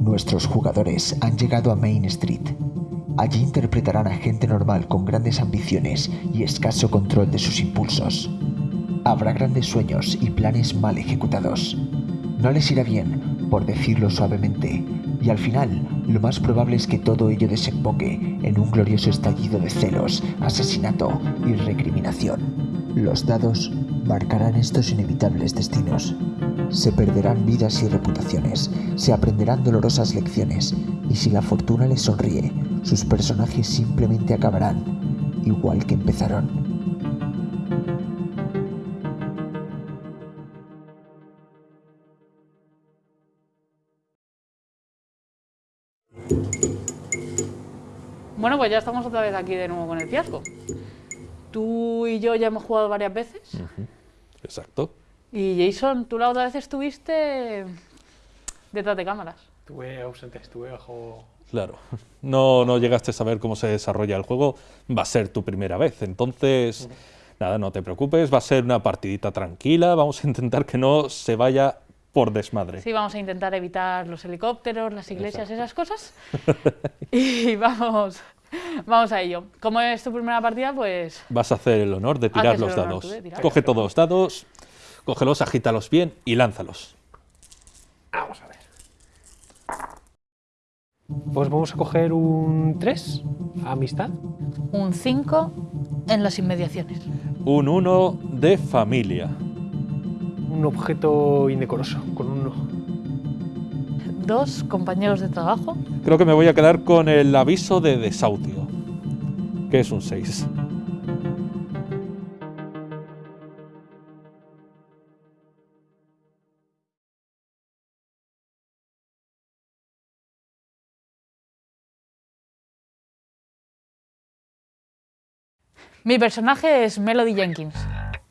Nuestros jugadores han llegado a Main Street. Allí interpretarán a gente normal con grandes ambiciones y escaso control de sus impulsos. Habrá grandes sueños y planes mal ejecutados. No les irá bien, por decirlo suavemente, y al final lo más probable es que todo ello desemboque en un glorioso estallido de celos, asesinato y recriminación. Los dados marcarán estos inevitables destinos. Se perderán vidas y reputaciones, se aprenderán dolorosas lecciones, y si la fortuna les sonríe, sus personajes simplemente acabarán igual que empezaron. Bueno, pues ya estamos otra vez aquí de nuevo con el fiasco. Tú y yo ya hemos jugado varias veces. Exacto. Y Jason, tú la otra vez estuviste detrás de cámaras. Estuve ausente, estuve bajo... Claro. No, no llegaste a saber cómo se desarrolla el juego. Va a ser tu primera vez. Entonces, nada, no te preocupes. Va a ser una partidita tranquila. Vamos a intentar que no se vaya por desmadre. Sí, vamos a intentar evitar los helicópteros, las iglesias, esas cosas. y vamos, vamos a ello. Como es tu primera partida, pues... Vas a hacer el honor de tirar los dados. Coge todos los dados, cógelos, agítalos bien y lánzalos. Vamos a ver. Pues vamos a coger un 3, amistad. Un 5 en las inmediaciones. Un 1 de familia. Un objeto indecoroso, con un 1. Dos compañeros de trabajo. Creo que me voy a quedar con el aviso de desahucio, que es un 6. Mi personaje es Melody Jenkins.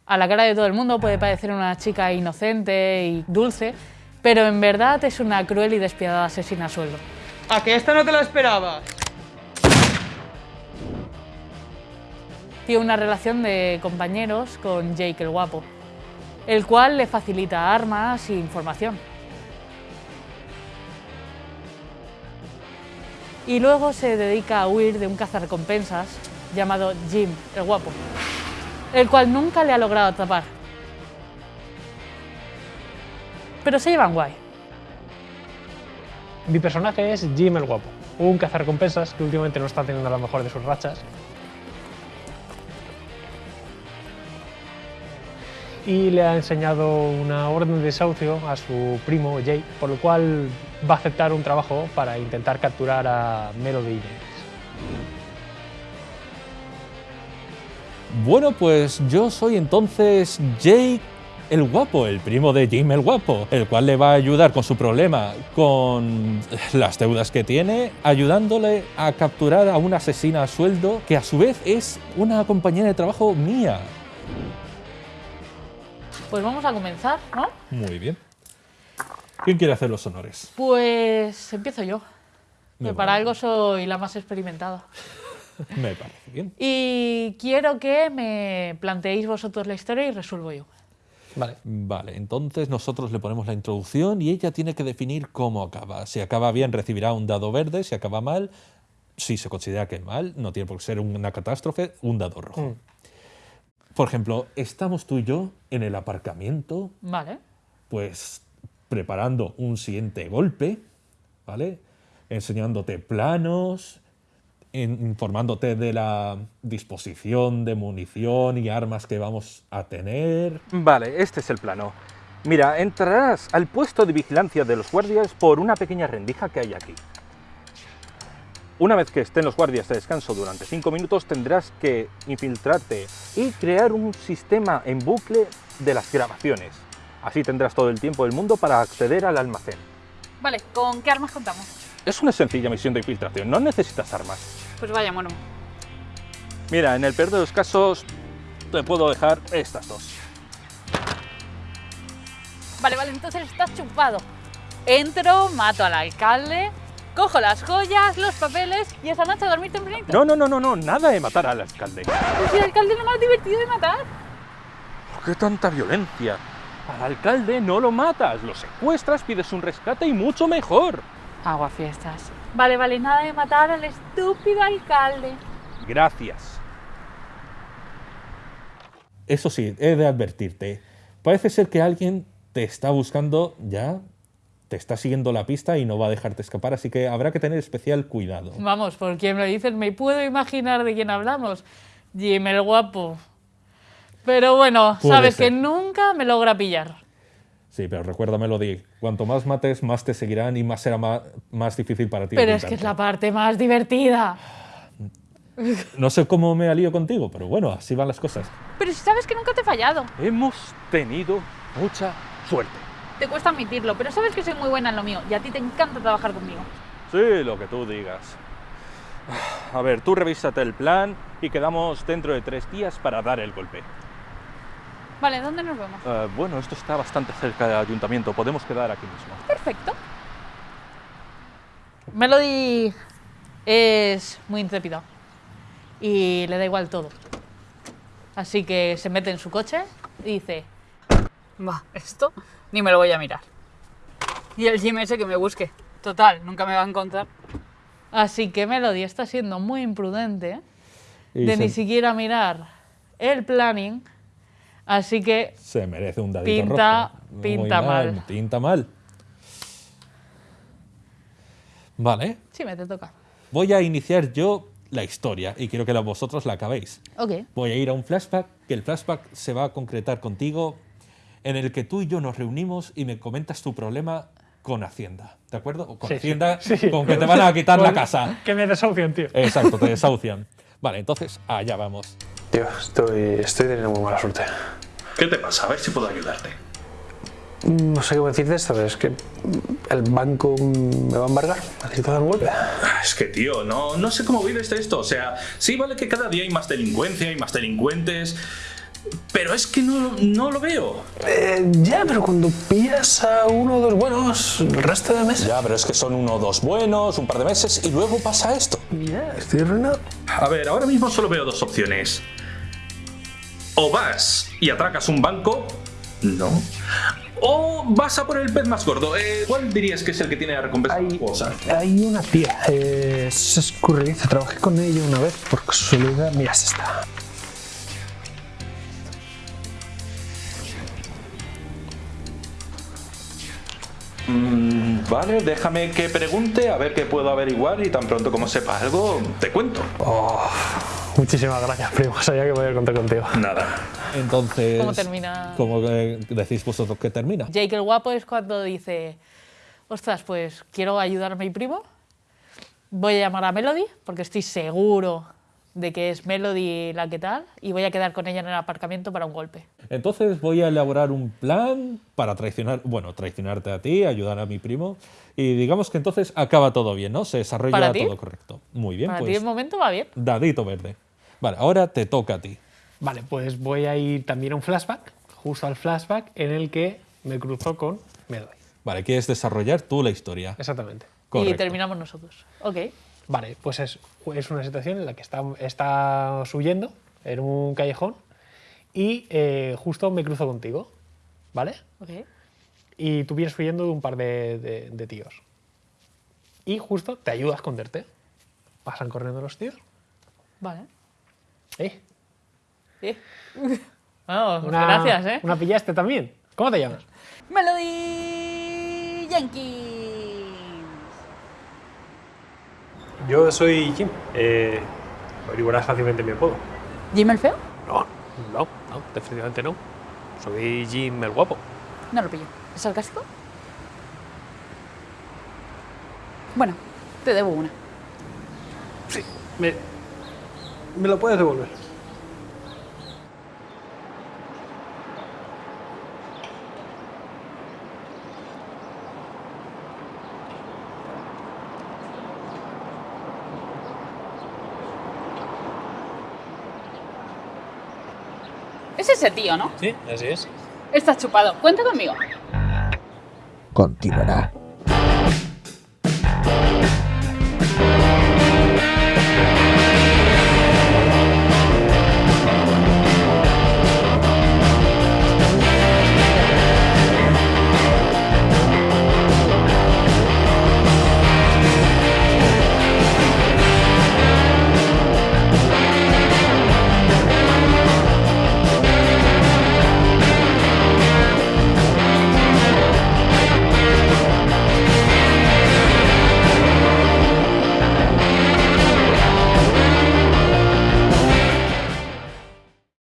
A la cara de todo el mundo puede parecer una chica inocente y dulce, pero en verdad es una cruel y despiadada asesina a sueldo. ¿A que esta no te la esperabas? Tiene una relación de compañeros con Jake el guapo, el cual le facilita armas e información. Y luego se dedica a huir de un cazarrecompensas llamado Jim el guapo, el cual nunca le ha logrado atrapar. Pero se llevan guay. Mi personaje es Jim el Guapo, un cazarrecompensas que últimamente no está teniendo la mejor de sus rachas. Y le ha enseñado una orden de desahucio a su primo Jay, por lo cual va a aceptar un trabajo para intentar capturar a Melody Jenkins. Bueno, pues yo soy entonces Jake el guapo, el primo de Jim el guapo, el cual le va a ayudar con su problema, con las deudas que tiene, ayudándole a capturar a una asesina a sueldo que a su vez es una compañera de trabajo mía. Pues vamos a comenzar, ¿no? Muy bien. ¿Quién quiere hacer los honores? Pues empiezo yo. Me Que para algo soy la más experimentada. Me parece bien. Y quiero que me planteéis vosotros la historia y resuelvo yo. Vale. Vale, entonces nosotros le ponemos la introducción y ella tiene que definir cómo acaba. Si acaba bien recibirá un dado verde, si acaba mal, si se considera que mal, no tiene por qué ser una catástrofe, un dado rojo. Mm. Por ejemplo, estamos tú y yo en el aparcamiento, Vale. pues preparando un siguiente golpe, ¿vale? Enseñándote planos, informándote de la disposición de munición y armas que vamos a tener. Vale, este es el plano. Mira, entrarás al puesto de vigilancia de los guardias por una pequeña rendija que hay aquí. Una vez que estén los guardias de descanso durante 5 minutos, tendrás que infiltrarte y crear un sistema en bucle de las grabaciones. Así tendrás todo el tiempo del mundo para acceder al almacén. Vale, ¿con qué armas contamos? Es una sencilla misión de infiltración, no necesitas armas. Pues vaya, bueno. Mira, en el peor de los casos, te puedo dejar estas dos. Vale, vale, entonces estás chupado. Entro, mato al alcalde, cojo las joyas, los papeles y esa noche a dormir tempranito. No, no, no, no, no, nada de matar al alcalde. Pues si el alcalde lo más divertido de matar. ¿Por qué tanta violencia? Al alcalde no lo matas, lo secuestras, pides un rescate y mucho mejor. Aguafiestas. Vale, vale, nada de matar al estúpido alcalde. Gracias. Eso sí, he de advertirte. Parece ser que alguien te está buscando ya, te está siguiendo la pista y no va a dejarte escapar, así que habrá que tener especial cuidado. Vamos, por quien lo dices, me puedo imaginar de quién hablamos. Jim el guapo. Pero bueno, Puede sabes ser. que nunca me logra pillar. Sí, pero recuérdamelo, Di. Cuanto más mates, más te seguirán y más será ma- más, difícil para ti. Pero es que es la parte más divertida. No sé cómo me alío contigo, pero bueno, así van las cosas. Pero si sabes que nunca te he fallado. Hemos tenido mucha suerte. Te cuesta admitirlo, pero sabes que soy muy buena en lo mío y a ti te encanta trabajar conmigo. Sí, lo que tú digas. A ver, tú revísate el plan y quedamos dentro de tres días para dar el golpe. Vale, ¿dónde nos vemos? Eh, bueno, esto está bastante cerca del ayuntamiento, podemos quedar aquí mismo. Perfecto. Melody es muy intrépida y le da igual todo. Así que se mete en su coche y dice, va, esto ni me lo voy a mirar. Y el Jim ese que me busque. Total, nunca me va a encontrar. Así que Melody está siendo muy imprudente Y de se, ni siquiera mirar el planning. Así que se merece un dadito Pinta- rojo. Pinta mal. Pinta mal. Vale, sí, me te toca. voy a iniciar yo la historia y quiero que vosotros la acabéis. Ok. Voy a ir a un flashback, que el flashback se va a concretar contigo, en el que tú y yo nos reunimos y me comentas tu problema con Hacienda, ¿de acuerdo? O con Sí. Hacienda, Sí. con que te van a quitar la casa. Que me desahucian, tío. Exacto, te desahucian. Vale, entonces, allá vamos. Tío, estoy, estoy teniendo muy mala suerte. ¿Qué te pasa? A ver si puedo ayudarte. No sé qué decir de esto, es que el banco me va a embargar. Necesito dar un golpe. Ah, Es que, tío, no, no sé cómo vives de esto. O sea, sí, vale que cada día hay más delincuencia, hay más delincuentes. Pero es que no, no lo veo. Eh, ya, pero cuando pillas a uno o dos buenos, el resto de meses. Ya, pero es que son uno o dos buenos, un par de meses y luego pasa esto. Ya, estoy arruinado. A ver, ahora mismo solo veo dos opciones. O vas y atracas un banco. No. O vas a por el pez más gordo. Eh, ¿Cuál dirías que es el que tiene la recompensa Hay, hay una tía, eh, es escurridiza, trabajé con ella una vez por casualidad. Mira, es esta. Mm, vale, déjame que pregunte, a ver qué puedo averiguar y tan pronto como sepa algo, te cuento. Oh, muchísimas gracias, primo. Sabía que podía contar contigo. Nada. Entonces, ¿Cómo termina? ¿Cómo decís vosotros que termina? Jake el guapo es cuando dice, ostras, pues quiero ayudar a mi primo, voy a llamar a Melody, porque estoy seguro de que es Melody la que tal, y voy a quedar con ella en el aparcamiento para un golpe. Entonces voy a elaborar un plan para traicionar, bueno, traicionarte a ti, ayudar a mi primo y digamos que entonces acaba todo bien, ¿no? Se desarrolla ¿Para ti? todo correcto. Muy bien, para ti pues de momento va bien. dadito verde. Vale, ahora te toca a ti. Vale, pues voy a ir también a un flashback, justo al flashback en el que me cruzó con Melody. Vale, quieres desarrollar tú la historia. Exactamente. Correcto. Y terminamos nosotros. Ok. Vale, pues es, es una situación en la que está, estás huyendo en un callejón y eh, justo me cruzo contigo, ¿vale? ok. Y tú vienes huyendo de un par de, de- de tíos. Y justo te ayuda a esconderte. Pasan corriendo los tíos. Vale. Eh, Sí. Vamos, una, gracias, ¿eh? Una pillaste también. ¿Cómo te llamas? Melody Jenkins. Yo soy Jim. Eh, averiguarás fácilmente mi apodo. ¿Jim el feo? No, no, no, definitivamente no. Soy Jim el guapo. No lo pillo. ¿Es sarcástico? Bueno, te debo una. Sí, me, me lo puedes devolver. Ese tío, ¿no? Sí, así es. Estás chupado. Cuenta conmigo. Continuará.